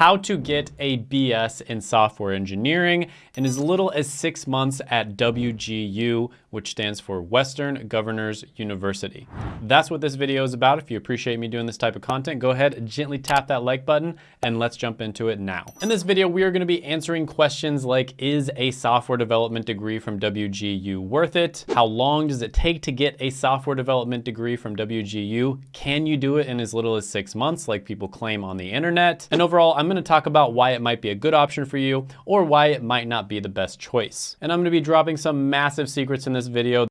how to get a BS in software engineering in as little as six months at WGU, which stands for Western Governors University. That's what this video is about. If you appreciate me doing this type of content, go ahead, and gently tap that like button, and let's jump into it now. In this video, we are gonna be answering questions like, is a software development degree from WGU worth it? How long does it take to get a software development degree from WGU? Can you do it in as little as six months like people claim on the internet? And overall, I'm gonna talk about why it might be a good option for you or why it might not be the best choice. And I'm gonna be dropping some massive secrets in this video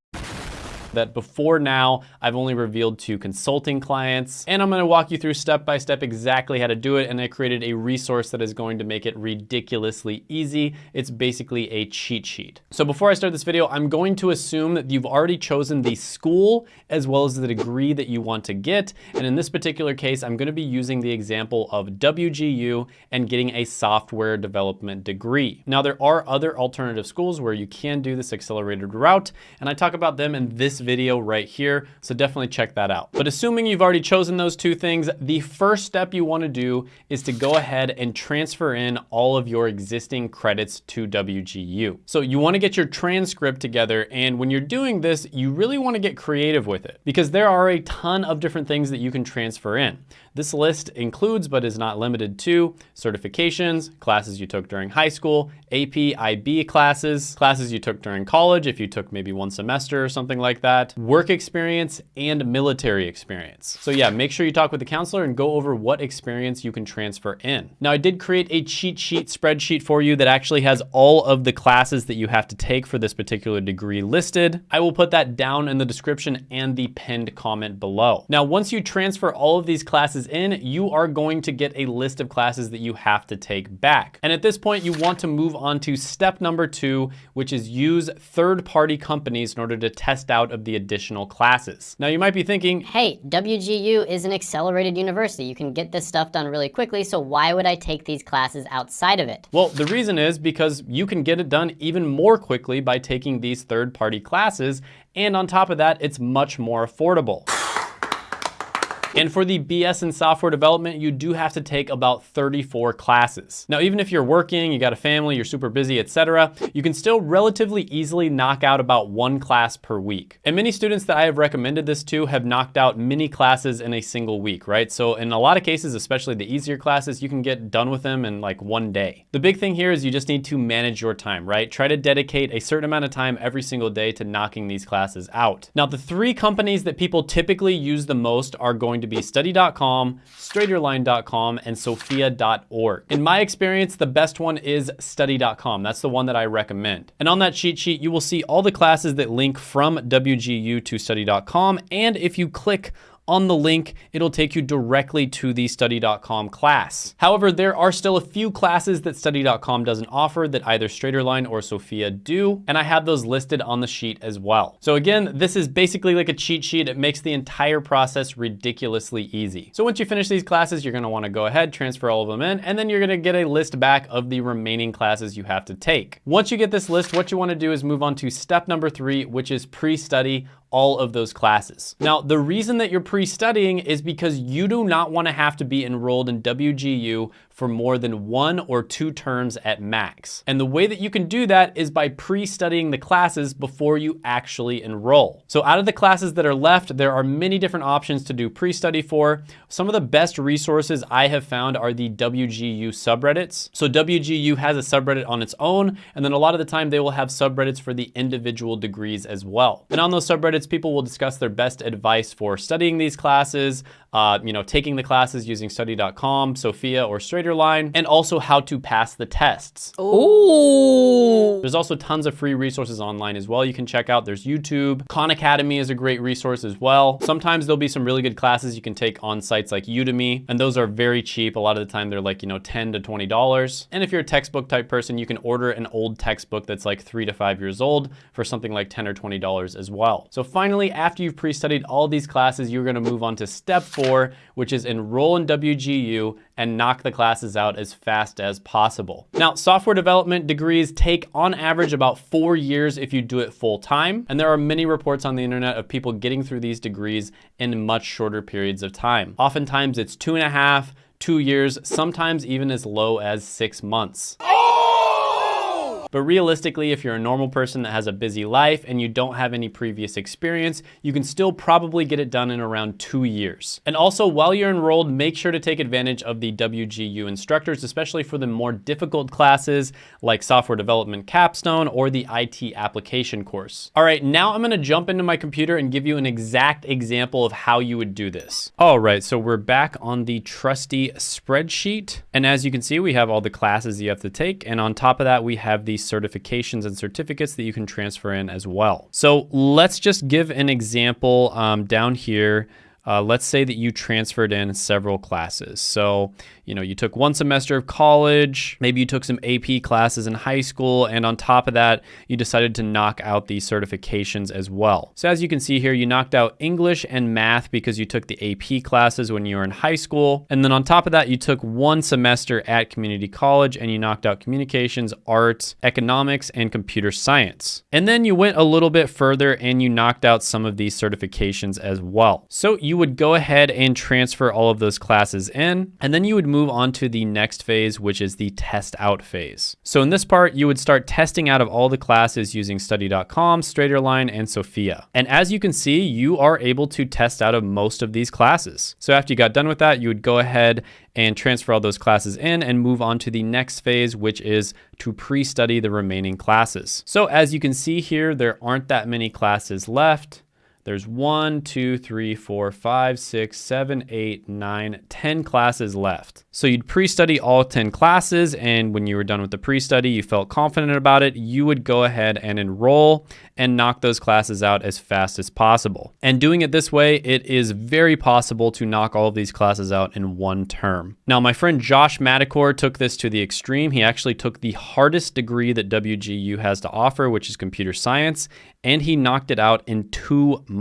that before now, I've only revealed to consulting clients. And I'm gonna walk you through step by step exactly how to do it. And I created a resource that is going to make it ridiculously easy. It's basically a cheat sheet. So before I start this video, I'm going to assume that you've already chosen the school as well as the degree that you want to get. And in this particular case, I'm gonna be using the example of WGU and getting a software development degree. Now there are other alternative schools where you can do this accelerated route. And I talk about them in this video right here, so definitely check that out. But assuming you've already chosen those two things, the first step you wanna do is to go ahead and transfer in all of your existing credits to WGU. So you wanna get your transcript together, and when you're doing this, you really wanna get creative with it because there are a ton of different things that you can transfer in. This list includes, but is not limited to, certifications, classes you took during high school, AP, IB classes, classes you took during college if you took maybe one semester or something like that, work experience, and military experience. So yeah, make sure you talk with the counselor and go over what experience you can transfer in. Now I did create a cheat sheet spreadsheet for you that actually has all of the classes that you have to take for this particular degree listed. I will put that down in the description and the pinned comment below. Now, once you transfer all of these classes in, you are going to get a list of classes that you have to take back. And at this point, you want to move on to step number two, which is use third-party companies in order to test out of the additional classes. Now you might be thinking, hey, WGU is an accelerated university. You can get this stuff done really quickly, so why would I take these classes outside of it? Well, the reason is because you can get it done even more quickly by taking these third-party classes, and on top of that, it's much more affordable. And for the BS in software development, you do have to take about 34 classes. Now, even if you're working, you got a family, you're super busy, etc., you can still relatively easily knock out about one class per week. And many students that I have recommended this to have knocked out many classes in a single week, right? So in a lot of cases, especially the easier classes, you can get done with them in like one day. The big thing here is you just need to manage your time, right? Try to dedicate a certain amount of time every single day to knocking these classes out. Now, the three companies that people typically use the most are going going to be study.com, straighterline.com, and sophia.org. In my experience, the best one is study.com. That's the one that I recommend. And on that cheat sheet, you will see all the classes that link from WGU to study.com. And if you click on the link, it'll take you directly to the study.com class. However, there are still a few classes that study.com doesn't offer that either Straighterline or Sophia do, and I have those listed on the sheet as well. So again, this is basically like a cheat sheet. It makes the entire process ridiculously easy. So once you finish these classes, you're gonna wanna go ahead, transfer all of them in, and then you're gonna get a list back of the remaining classes you have to take. Once you get this list, what you wanna do is move on to step number three, which is pre-study all of those classes. Now, the reason that you're pre-studying is because you do not want to have to be enrolled in WGU for more than one or two terms at max. And the way that you can do that is by pre-studying the classes before you actually enroll. So out of the classes that are left, there are many different options to do pre-study for. Some of the best resources I have found are the WGU subreddits. So WGU has a subreddit on its own, and then a lot of the time they will have subreddits for the individual degrees as well. And on those subreddits, people will discuss their best advice for studying these classes, uh, you know, taking the classes using study.com, Sophia, or Straighterline, and also how to pass the tests. Ooh. There's also tons of free resources online as well you can check out. There's YouTube. Khan Academy is a great resource as well. Sometimes there'll be some really good classes you can take on sites like Udemy, and those are very cheap. A lot of the time they're like, you know, 10 to $20. And if you're a textbook type person, you can order an old textbook that's like three to five years old for something like 10 or $20 as well. So finally, after you've pre-studied all these classes, you're gonna move on to step four, which is enroll in WGU and knock the classes out as fast as possible. Now, software development degrees take on average about four years if you do it full time. And there are many reports on the internet of people getting through these degrees in much shorter periods of time. Oftentimes it's two and a half, two years, sometimes even as low as six months. But realistically, if you're a normal person that has a busy life and you don't have any previous experience, you can still probably get it done in around two years. And also, while you're enrolled, make sure to take advantage of the WGU instructors, especially for the more difficult classes like software development capstone or the IT application course. All right, now I'm gonna jump into my computer and give you an exact example of how you would do this. All right, so we're back on the trusty spreadsheet. And as you can see, we have all the classes you have to take. And on top of that, we have the certifications and certificates that you can transfer in as well. So let's just give an example um, down here. Uh, let's say that you transferred in several classes. So you know, you took one semester of college, maybe you took some AP classes in high school, and on top of that, you decided to knock out these certifications as well. So as you can see here, you knocked out English and math because you took the AP classes when you were in high school. And then on top of that, you took one semester at community college and you knocked out communications, arts, economics, and computer science. And then you went a little bit further and you knocked out some of these certifications as well. So you would go ahead and transfer all of those classes in, and then you would move move on to the next phase, which is the test out phase. So in this part, you would start testing out of all the classes using study.com, Straighterline, and Sophia. And as you can see, you are able to test out of most of these classes. So after you got done with that, you would go ahead and transfer all those classes in and move on to the next phase, which is to pre-study the remaining classes. So as you can see here, there aren't that many classes left. There's one, two, three, four, five, six, seven, eight, nine, 10 classes left. So you'd pre-study all 10 classes and when you were done with the pre-study, you felt confident about it, you would go ahead and enroll and knock those classes out as fast as possible. And doing it this way, it is very possible to knock all of these classes out in one term. Now, my friend Josh Madakor took this to the extreme. He actually took the hardest degree that WGU has to offer, which is computer science, and he knocked it out in two months.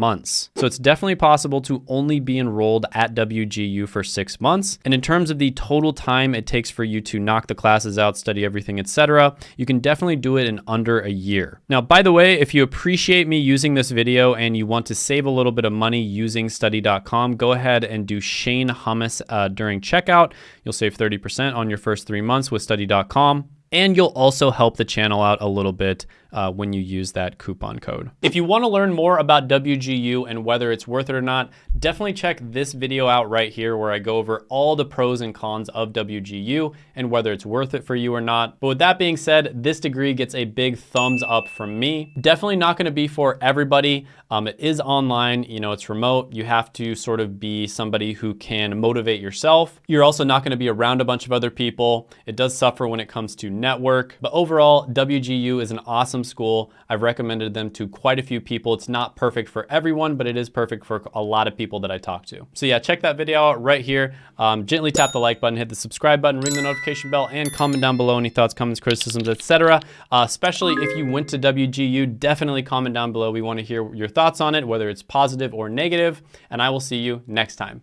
So it's definitely possible to only be enrolled at WGU for six months. And in terms of the total time it takes for you to knock the classes out, study everything, etc., you can definitely do it in under a year. Now, by the way, if you appreciate me using this video and you want to save a little bit of money using study.com, go ahead and do Shane Hummus uh, during checkout. You'll save 30% on your first three months with study.com. And you'll also help the channel out a little bit uh, when you use that coupon code. If you wanna learn more about WGU and whether it's worth it or not, definitely check this video out right here where I go over all the pros and cons of WGU and whether it's worth it for you or not. But with that being said, this degree gets a big thumbs up from me. Definitely not gonna be for everybody. Um, it is online, you know, it's remote. You have to sort of be somebody who can motivate yourself. You're also not gonna be around a bunch of other people. It does suffer when it comes to network, but overall, WGU is an awesome awesome school. I've recommended them to quite a few people. It's not perfect for everyone, but it is perfect for a lot of people that I talk to. So yeah, check that video out right here. Um, gently tap the like button, hit the subscribe button, ring the notification bell, and comment down below any thoughts, comments, criticisms, etc. Uh, especially if you went to WGU, definitely comment down below. We want to hear your thoughts on it, whether it's positive or negative, and I will see you next time.